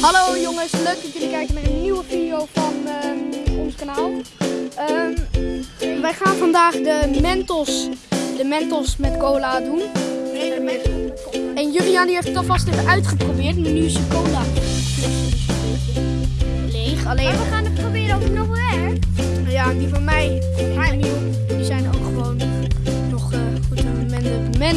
Hallo jongens, leuk dat jullie kijken naar een nieuwe video van eh, ons kanaal. Ehm, wij gaan vandaag de Mentos, de Mentos met cola doen. Nee, de Mentos En Julian heeft het alvast even uitgeprobeerd, maar nu is cola leeg. Alleen... Maar we gaan het proberen of het nog weer. Ja, die van mij die, zijn ook gewoon nog uh, goed. de men,